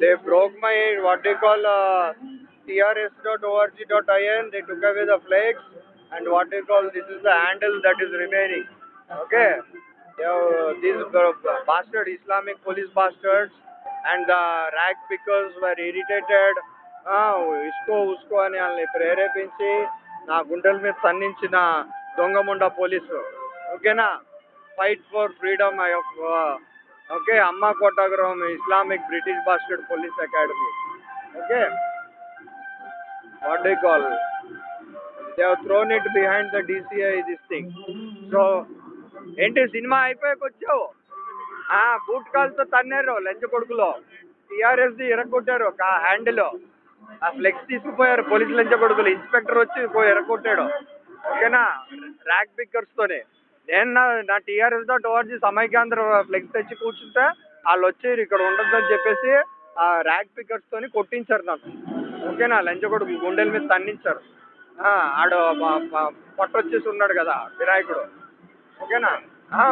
they broke my what they call uh, trs.org.in. They took away the flags and what they call this is the handle that is remaining. Okay, they have, these uh, bastard Islamic police bastards and the rag pickers were irritated. ఆ, ఇసుకో ఉసుకో అని వాళ్ళని ప్రేరేపించి నా గుండెల మీద తన్నించిన దొంగముండ police ఓకేనా fight for freedom of okay అమ్మ కొట్టగరం Islamic British bastard police academy. Okay. What do call they have thrown it behind the DCI this thing so ఏంటి సినిమా అయిపోయాక వచ్చావు? ఆ, బూట్ కాల్తో తన్నారు లంచ్ కొడుకులో. టీఆర్ఎస్ది ఎరగొట్టారు కా హ్యాండిల్ ఆ ఫ్లెక్స్ తీసుకుపోయారు పోలీసు లంచ కొడుకులు. ఇన్స్పెక్టర్ వచ్చి పోయి ఎరగొట్టాడు. ఓకేనా? ర్యాక్ పిక్కర్స్తోనే నేను నా నా TRS dot ORG Samaikyandhra flex తెచ్చి కూర్చుంటే వాళ్ళు వచ్చి ఇక్కడ ఉండొద్దని చెప్పేసి ఆ ర్యాక్ పిక్కర్స్తోని కొట్టించారు నాకు ఓకేనా? లంచ కొడుకు గుండెల మీద తన్నించారు. ఆ, ఆడు ప- పొట్టొచ్చేసి ఉన్నాడు కదా వినాయకుడు. ఓకేనా?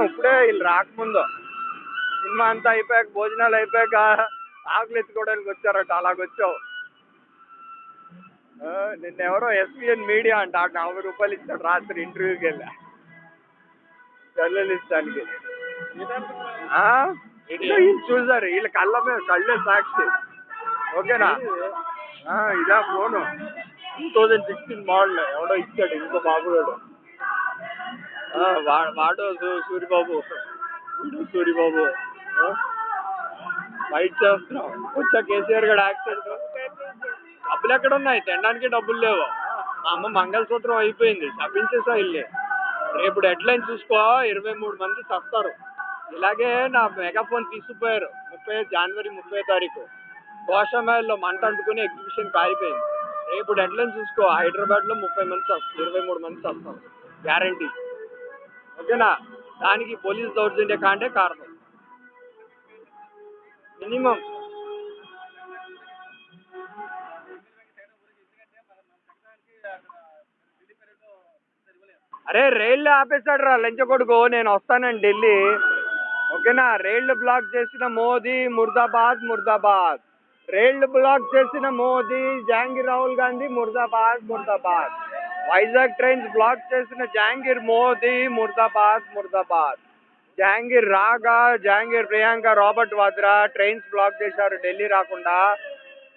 ఇప్పుడే వీళ్ళు రాకముందు. సినిమా అంతా అయిపోయాక భోజనాలు అయిపోయాక ఆకులు ఎత్తుకోవడానికి వచ్చారట అలాగొచ్చావు నిన్నెవరో నిన్న ఎవరో ఎస్పీఎన్ మీడియా అంట నలభై రూపాయలు ఇచ్చాడు రాత్రి ఇంటర్వ్యూకి వెళ్ళా. జర్నలిస్టానికి ఆ? ఇట్లా వీళ్ళు చూసారు వీళ్ళ కళ్ళ మీద కళ్ళే సాక్షి. ఓకేనా? ఇదా phone. Two thousand sixteen model ఎవడో ఇచ్చాడు ఇంకో బాబుగాడు వాడు సూరిబాబు. వీడు సూరిబాబు? ఫైట్ చేస్తున్నాం. వచ్చా కేసీఆర్ గడు యాక్సిడెంట్ డబ్బులు ఎక్కడ ఉన్నాయి తినడానికి డబ్బులు లేవు. మా అమ్మ మంగళసూత్రం అయిపోయింది. తప్పించేసా ఇల్లు. రేపు డెడ్ లైన్ చూసుకో ఇరవై మూడు మంది చస్తారు. ఇలాగే నా మెగాఫోన్ తీసుకుపోయారు ముప్పై జనవరి ముప్పై తారీఖు. కోషమేల్లో మంట అంటుకుని ఎగ్జిబిషన్ కాలిపోయింది. రేపు డెడ్ లైన్ చూసుకో హైదరాబాద్లో ముప్పై మంది చస్తారు ఇరవై మూడు మంది చస్తారు. గ్యారంటీ ఓకేనా? దానికి పోలీస్ దౌర్జన్య కాంటే కారణం. మినిమం అరే రైళ్ళు ఆపేశాడు రా లంచ కొడుకు. నేను వస్తానండి ఢిల్లీ. ఓకేనా? రైళ్ళు బ్లాక్ చేసిన మోదీ ముర్దాబాద్ ముర్దాబాద్. రైళ్ళు బ్లాక్ చేసిన మోదీ జహాంగీర్ రాహుల్ గాంధీ ముర్దాబాద్ ముర్దాబాద్. వైజాగ్ ట్రైన్స్ బ్లాక్ చేసిన జహాంగీర్ మోదీ ముర్దాబాద్ murdabad. Jahangir RaGa Jahangir Priyanka Robert Vadra trains block చేశారు ఢిల్లీ రాకుండా.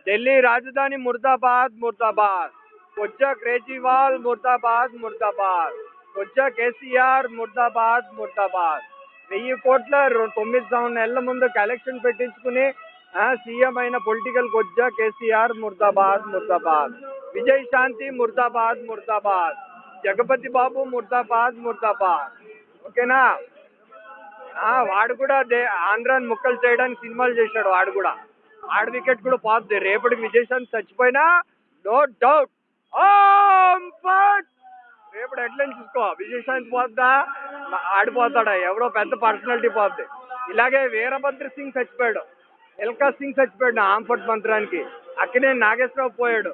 ఢిల్లీ రాజధాని ముర్దాబాద్ ముర్దాబాద్. కొచ్చా కేజ్రీవాల్ ముర్దాబాద్ ముర్దాబాద్. కొచ్చా కేసీఆర్ ముర్దాబాద్ ముర్దాబాద్. వెయ్యి కోట్ల తొమ్మిది సంవత్సరం నెలల ముందు కలెక్షన్ పెట్టించుకుని ఆ, సీఎం అయిన పొలిటికల్ కొజ్జా కేసీఆర్ ముర్దాబాద్ ముర్దాబాద్. విజయ్ శాంతి ముర్దాబాద్ ముర్దాబాద్. జగపతి బాబు ముర్దాబాద్ ముర్దాబాద్. ఓకేనా? ఆ, వాడు కూడా దే ఆంధ్రాని ముక్కలు చేయడానికి సినిమాలు చేశాడు వాడు కూడా. ఆడ వికెట్ కూడా పోతుంది. రేపటికి విజయశాంతి చచ్చిపోయినా నో డౌట్. రేపటి హెడ్లైన్ చూసుకో. విజయశాంతి పోద్దా? ఆడిపోతాడా? ఎవడో పెద్ద పర్సనాలిటీ పోద్ది. ఇలాగే వీరభద్ర సింగ్ చచ్చిపోయాడు. ఎల్కా సింగ్ చచ్చిపోయాడు ఆంఫర్ట్ మంత్రానికి. అక్కడే నాగేశ్వరరావు పోయాడు.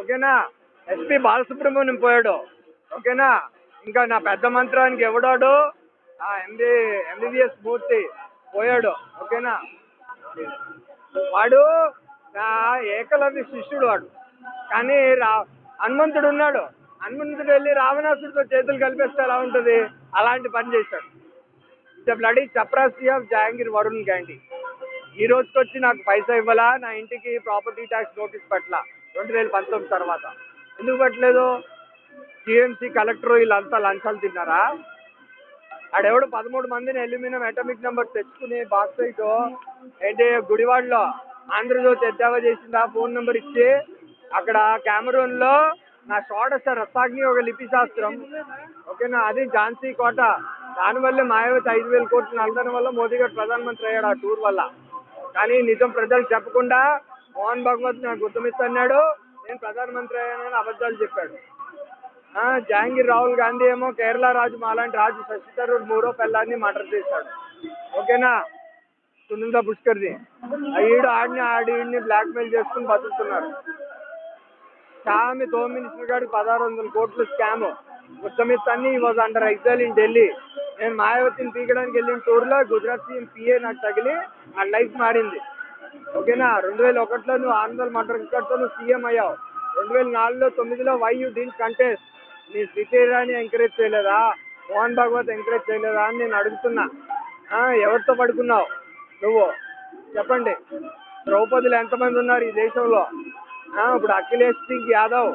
ఓకేనా? ఎస్పి బాలసుబ్రహ్మణ్యం పోయాడు. ఓకేనా? ఇంకా నా పెద్ద మంత్రానికి ఎవడాడు? ఆ ఎంబీ ఎంబీబీఎస్ మూర్తి పోయాడు. ఓకేనా? వాడు నా ఏకలవ్య శిష్యుడు వాడు. కానీ రా హనుమంతుడు ఉన్నాడు. హనుమంతుడు వెళ్ళి రావణాసుడితో చేతులు కలిపేస్తే ఎలా ఉంటుంది? అలాంటి పని చేశాడు. ద బ్లడీ చప్రాసీ ఆఫ్ జహాంగీర్ వరుణ్ గాంధీ ఈ రోజుకి వచ్చి నాకు పైసా ఇవ్వాలా? నా ఇంటికి ప్రాపర్టీ ట్యాక్స్ నోటీస్ పట్ల రెండు వేల పంతొమ్మిది తర్వాత. ఎందుకు పట్టలేదు? జిఎంసీ కలెక్టర్ వీళ్ళంతా లంచాలు తిన్నారా? ఆడెవడు పదమూడు మందిని అల్యూమినియం అటామిక్ నెంబర్ తెచ్చుకుని బాక్సైట్ ఏంటి గుడివాడలో ఆంధ్రజ్యోతి ఎద్దావా చేసింది? ఆ ఫోన్ నెంబర్ ఇచ్చి అక్కడ కెమెరూన్లో నా షోడశ రసాగ్ని ఒక లిపి శాస్త్రం. ఓకేనా? అది ఝాన్సీ కోట. దానివల్ల మాయావతి ఐదు వేల కోట్లు నలదడం వల్ల మోదీ గారు ప్రధానమంత్రి అయ్యాడు ఆ టూర్ వల్ల. కానీ నిజం ప్రజలు చెప్పకుండా మోహన్ భగవత్ నాకు గుర్తుమిస్తున్నాడు నేను ప్రధానమంత్రి అయ్యానని అబద్ధాలు చెప్పాడు. ఆ, జహాంగీర్ రాహుల్ గాంధీ ఏమో కేరళ రాజు మాలాంటి రాజు శశి థరూర్ మూడో పిల్లాన్ని మర్డర్ చేశాడు. ఓకేనా? సునంద పుష్కర్ది. ఆ ఈడు ఆడిని ఆడి బ్లాక్మెయిల్ చేసుకుని బతుకుతున్నారు. స్వామి హోమ్ మినిస్టర్ గారికి పదహారు వందల కోట్లు స్కామ్. ఉత్తమిత్ అన్ని was under exile in Delhi నేను మాయావతిని పీకడానికి వెళ్ళిన టూర్లో గుజరాత్ సీఎం పిఏ నాకు తగిలి నా లైఫ్ మారింది. ఓకేనా? రెండు వేల ఒకటిలో నువ్వు ఆంధ్ర మటర్ రికార్డ్తో నువ్వు సీఎం అయ్యావు. రెండు వేల నాలుగులో తొమ్మిదిలో వై యూ డీన్ కంటెస్ట్ నీ శ్రీతేరాని ఎంకరేజ్ చేయలేదా? మోహన్ భాగవత్ ఎంకరేజ్ చేయలేదా అని నేను అడుగుతున్నా. ఎవరితో పడుకున్నావు? నువ్వు. చెప్పండి. ద్రౌపదులు ఎంతమంది ఉన్నారు ఈ దేశంలో? ఇప్పుడు అఖిలేష్ సింగ్ యాదవ్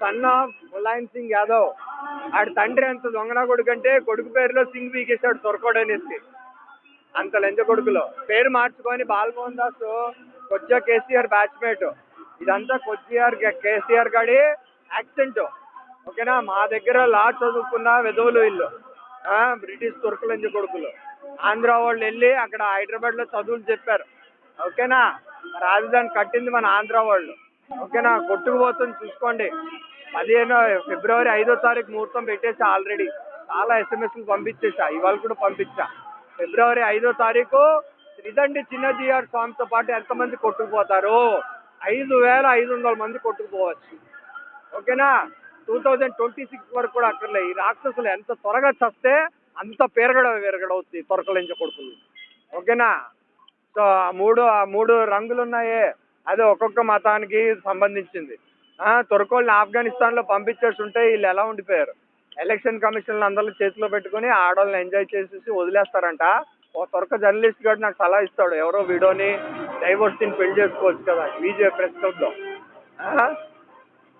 సన్ ఆఫ్ ములాయం సింగ్ యాదవ్. ఆడి తండ్రి అంత దొంగన కొడుకు అంటే కొడుకు పేరులో సింగ్ పీకేశాడు సొరకోడు అనేసి. అంత లెంజ కొడుకులో. పేరు మార్చుకొని బాలమోహన్ దాస్ కొద్దిగా కేసీఆర్ బ్యాచ్మేట్ ఇదంతా కొద్దిఆర్ కేసీఆర్ గాడి యాక్సెంట్ ఓకేనా? మా దగ్గర లా చదువుకున్న విధవులు వీళ్ళు. ఆ, బ్రిటిష్ తుర్క కొడుకులు. ఆంధ్ర వాళ్ళు వెళ్ళి అక్కడ హైదరాబాద్లో చదువులు చెప్పారు. ఓకేనా? రాజధాని కట్టింది మన ఆంధ్ర వాళ్ళు. ఓకేనా? కొట్టుకుపోతుంది చూసుకోండి. పదిహేను ఫిబ్రవరి ఐదో తారీఖు ముహూర్తం పెట్టేసా ఆల్రెడీ. చాలా ఎస్ఎంఎస్లు పంపించేసా. ఇవాళ కూడా పంపించా. ఫిబ్రవరి ఐదో తారీఖు త్రిదండి చిన్నజీఆర్ స్వామితో పాటు ఎంతమంది కొట్టుకుపోతారు? ఐదు వేల ఐదు వందల మంది కొట్టుకుపోవచ్చు. ఓకేనా? టూ థౌజండ్ ట్వంటీ సిక్స్ వరకు కూడా అక్కర్లే. ఈ రాక్షసులు ఎంత త్వరగా చస్తే అంత పెరగడ విరగడవుతుంది తొరకలించ కొడుకులు. ఓకేనా? సో ఆ మూడు ఆ మూడు రంగులు ఉన్నాయే అది ఒక్కొక్క మతానికి సంబంధించింది. ఆ, తొరకోళ్ళని ఆఫ్ఘనిస్తాన్లో పంపించేసి ఉంటే వీళ్ళు ఎలా ఉండిపోయారు? ఎలక్షన్ కమిషన్లు అందరూ చేతిలో పెట్టుకుని ఆడవాళ్ళని ఎంజాయ్ చేసేసి వదిలేస్తారంట. ఓ తొరక జర్నలిస్ట్ గారు నాకు సలహా ఇస్తాడు. ఎవరో వీడోని డైవర్సిటీని పెళ్ళి చేసుకోవచ్చు కదా బీజేపీ ప్రెస్ క్లబ్లో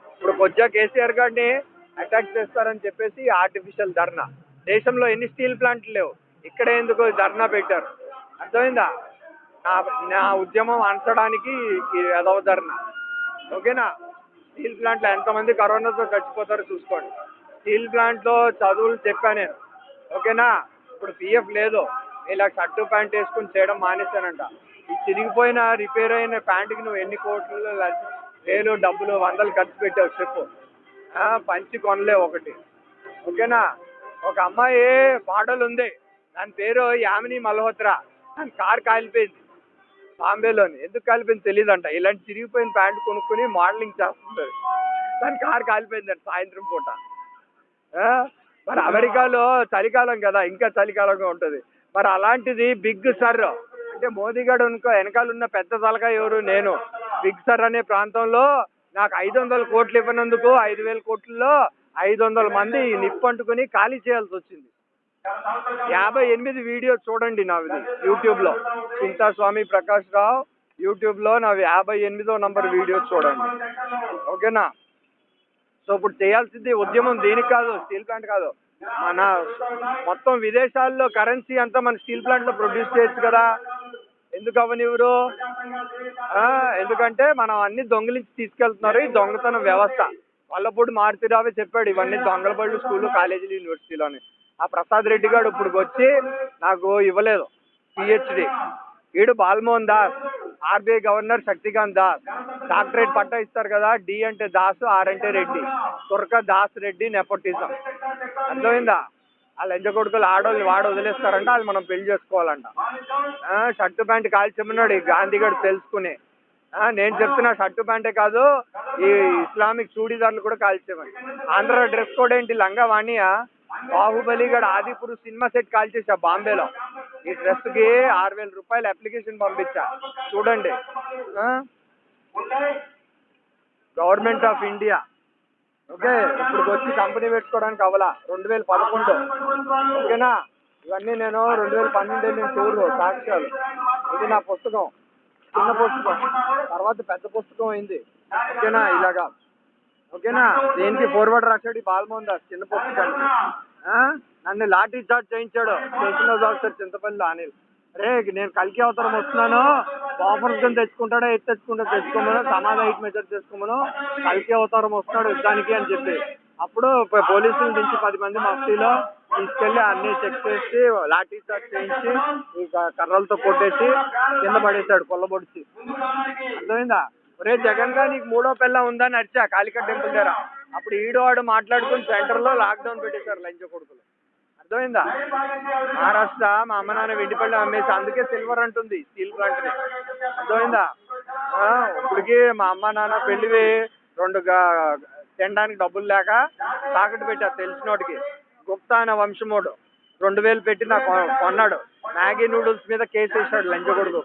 ఇప్పుడు కొద్దిగా కేసీఆర్ గారిని అటాక్ చేస్తారని చెప్పేసి ఆర్టిఫిషియల్ ధర్నా. దేశంలో ఎన్ని స్టీల్ ప్లాంట్లు లేవు? ఇక్కడ ఎందుకు ధర్నా పెట్టారు. అర్థమైందా? నా నా ఉద్యమం అనచడానికి ఈ ఓకేనా? స్టీల్ ప్లాంట్లో ఎంతమంది కరోనాతో చచ్చిపోతారో చూసుకోండి. స్టీల్ ప్లాంట్లో చదువులు చెప్పాను నేను. ఓకేనా? ఇప్పుడు పిఎఫ్ లేదు. ఇలా షర్టు ప్యాంట్ వేసుకుని చేయడం మానేశానంట. ఈ చిరిగిపోయిన రిపేర్ అయిన ప్యాంటుకి నువ్వు ఎన్ని కోట్లు వేలు డబ్బులు వందలు ఖర్చు పెట్టావు చెప్పు. పంచి కొనలే ఒకటి. ఓకేనా? ఒక అమ్మాయి మోడల్ ఉంది దాని పేరు యామిని మల్హోత్రా. దాని కార్ కాలిపోయింది. బాంబేలోని ఎందుకు కాలిపోయింది తెలియదంట ఇలాంటి చిరిగిపోయిన ప్యాంట్ కొనుక్కొని మోడలింగ్ చేస్తుంటుంది దాని కార్ కాలిపోయిందంట సాయంత్రం పూట? మరి అమెరికాలో చలికాలం కదా ఇంకా చలికాలంగా ఉంటుంది. మరి అలాంటిది బిగ్ సర్ అంటే మోదీ గారు ఇంకో వెనకాల ఉన్న పెద్ద తలగా ఎవరు? నేను. బిగ్ సర్ అనే ప్రాంతంలో నాకు ఐదు వందల కోట్లు ఇవ్వనందుకు ఐదు వేల కోట్లలో ఐదు వందల మంది నిప్పంటుకుని ఖాళీ చేయాల్సి వచ్చింది. యాభై ఎనిమిది వీడియో చూడండి నావి యూట్యూబ్లో. చింతా స్వామి ప్రకాష్ రావు యూట్యూబ్లో నావి యాభై ఎనిమిదో నంబర్ వీడియోస్ చూడండి. ఓకేనా? సో ఇప్పుడు చేయాల్సింది ఉద్యమం దేనికి కాదు స్టీల్ ప్లాంట్ కాదు. మన మొత్తం విదేశాల్లో కరెన్సీ అంతా మన స్టీల్ ప్లాంట్లో ప్రొడ్యూస్ చేయొచ్చు కదా. ఎందుకు అవనివ్వరు? ఎందుకంటే మనం అన్ని దొంగిలించి తీసుకెళ్తున్నారు ఈ దొంగతనం వ్యవస్థ. వల్లపూడి మారుతిరావే చెప్పాడు ఇవన్నీ దొంగల బళ్ళు స్కూళ్ళు కాలేజీలు యూనివర్సిటీలోని ఆ ప్రసాద్ రెడ్డి గారు ఇప్పుడు వచ్చి నాకు ఇవ్వలేదు. పిహెచ్డి వీడు Balmohan Das RBI governor Shaktikant Das doctorate పట్టా ఇస్తారు కదా డి అంటే దాస్ ఆర్ అంటే రెడ్డి. తుర్క దాస్ రెడ్డి నెపోటిజం అర్థమైందా? ఆ లంచ కొడుకులు ఆడోళ్ళు వాడు వదిలేస్తారంట అది మనం పెళ్ళి చేసుకోవాలంట. ఆ, షర్టు ప్యాంట్ కాల్చమన్నాడు ఈ గాంధీ గారు తెలుసుకుని. ఆ, నేను చెప్తున్నా షర్టు ప్యాంటే కాదు ఈ ఇస్లామిక్ చూడీదార్లు కూడా కాల్చేమని ఆంధ్ర డ్రెస్ కోడ్ ఏంటి లంగా వాణియా? బాహుబలి గడ ఆదిపురు సినిమా సెట్ కాల్చేసా బాంబేలో. ఈ డ్రెస్కి ఆరు వేల రూపాయలు అప్లికేషన్ పంపించా. చూడండి. Government of India. ఓకే ఇప్పుడు వచ్చి కంపెనీ పెట్టుకోవడానికి అవలా. రెండు వేల పదకొండు. ఓకేనా? ఇవన్నీ నేను రెండు వేల పన్నెండు నేను టూర్ సాక్ష్యాలు. ఇది నా పుస్తకం. చిన్న పుస్తకం. తర్వాత పెద్ద పుస్తకం అయింది. ఓకేనా? ఇలాగా. ఓకేనా? దేనికి ఫోర్వర్డ్ రాశాడు ఈ బాలమోహన్ చిన్న పుస్తకానికి ఆ? నన్ను లాఠీ చార్జ్ చేయించాడు. Station house officer Chintapalli Anil రే నేను కలికి అవతారం వస్తున్నాను. ఆఫర్స్ కింద తెచ్చుకుంటాడా ఎత్తు తెచ్చుకుంటా తెచ్చుకోమను సమాధ హైట్ మెజర్ చేసుకోమను. కలికి అవతారం వస్తున్నాడు యుద్ధానికి అని చెప్పి. అప్పుడు పోలీసులు దించి పది మంది మఫ్తీలో తీసుకెళ్ళి అన్ని చెక్ చేసి లాఠీ చార్జ్ చేయించి ఈ కర్రలతో కొట్టేసి కింద పడేశాడు కొల్లబొడిచి. అర్థమైందా? రే జగన్గా నీకు మూడో పిల్ల ఉందని అరిచా కాళికట్ టెంపుల్ దగ్గర. అప్పుడు ఈడో మాట్లాడుకుని సెంటర్లో లాక్డౌన్ పెట్టేశారు లంచ కొడుకులు. అర్థమైందా? మహారాష్ట్ర మా అమ్మ నాన్న వెండిపల్లి అమ్మేసి అందుకే సిల్వర్ అంటుంది స్టీల్ ప్లాంట్ అర్థమైందా? ఇప్పటికి మా అమ్మ నాన్న పెళ్ళివి రెండు తినడానికి డబ్బులు లేక తాకట్టు పెట్టారు తెలిసినోడికి గుప్తా అనే వంశమోడు రెండు వేలు పెట్టి నాకు కొ- కొన్నాడు. మ్యాగీ నూడిల్స్ మీద కేసు వేసాడు లంచ కొడుకు.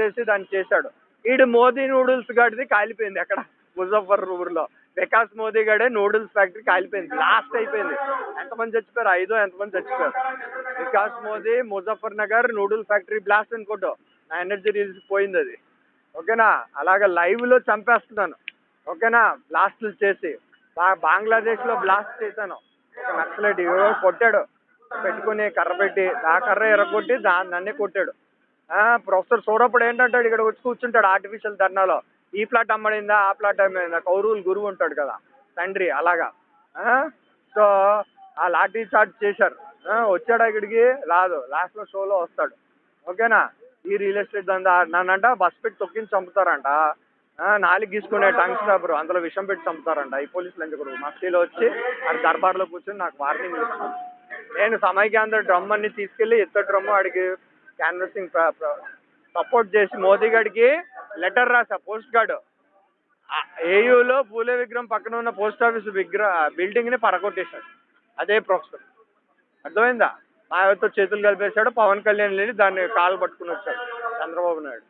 వేసి దాన్ని చేశాడు. ఈడు మోదీ నూడిల్స్ గడిది కాలిపోయింది అక్కడ ముజఫర్పూర్లో వికాస్ మోదీ గడే నూడిల్స్ ఫ్యాక్టరీ కాలిపోయింది లాస్ట్ అయిపోయింది. ఎంతమంది చచ్చిపోయారు? ఐదో ఎంతమంది చచ్చిపోయారు? Vikas Modi Muzaffar Nagar noodle factory blast అనుకోటో నా ఎనర్జీ రీల్స్ పోయింది అది. ఓకేనా? అలాగ లైవ్లో చంపేస్తున్నాను. ఓకేనా? బ్లాస్టులు చేసి. బంగ్లాదేశ్లో బ్లాస్ట్ చేశాను. ఒక నక్సలైట్ ఎవరో కొట్టాడు. పెట్టుకుని కర్ర పెట్టి ఆ కర్ర ఎరగొట్టి దా నన్నే కొట్టాడు. ప్రొఫెసర్ సూరప్పుడు ఏంటంటాడు ఇక్కడ వచ్చి కూర్చుంటాడు ఆర్టిఫిషియల్ ధర్నాలో. ఈ ప్లాట్ అమ్మడిందా ఆ ప్లాట్ అమ్మడిందా? కౌరువులు గురువు ఉంటాడు కదా తండ్రి అలాగా. ఆ, సో ఆ లాఠీ చార్జ్ చేశారు. వచ్చాడు ఇక్కడికి? రాదు. లాస్ట్లో షోలో వస్తాడు. ఓకేనా? ఈ రియల్ ఎస్టేట్ దందా. నన్నంట బస్ పెట్టి తొక్కించి చంపుతారంట. ఆ, నాలుగు గీసుకునే టంగ్ స్టాపర్ అందులో విషం పెట్టి చంపుతారంట. ఈ పోలీసులు ఎందుకు మస్తిలో వచ్చి ఆ దర్బార్లో కూర్చొని నాకు వార్నింగ్ ఇస్తాను నేను సమైక్యాంధ్ర డ్రమ్ అన్ని తీసుకెళ్ళి ఎత్త డ్రమ్ అడిగి క్యాన్వసింగ్ సపోర్ట్ చేసి మోదీ గడికి లెటర్ రాసా పోస్ట్ గార్డ్. ఏయూలో పూలే విగ్రహం పక్కన ఉన్న పోస్ట్ ఆఫీస్ విగ్రహ బిల్డింగ్ని పరగొట్టేశాడు. అదే ప్రొఫెసర్. అర్థమైందా? మాయావతితో చేతులు కలిపేశాడు పవన్ కళ్యాణ్ లేని దాన్ని కాలు పట్టుకుని వచ్చాడు చంద్రబాబు నాయుడు.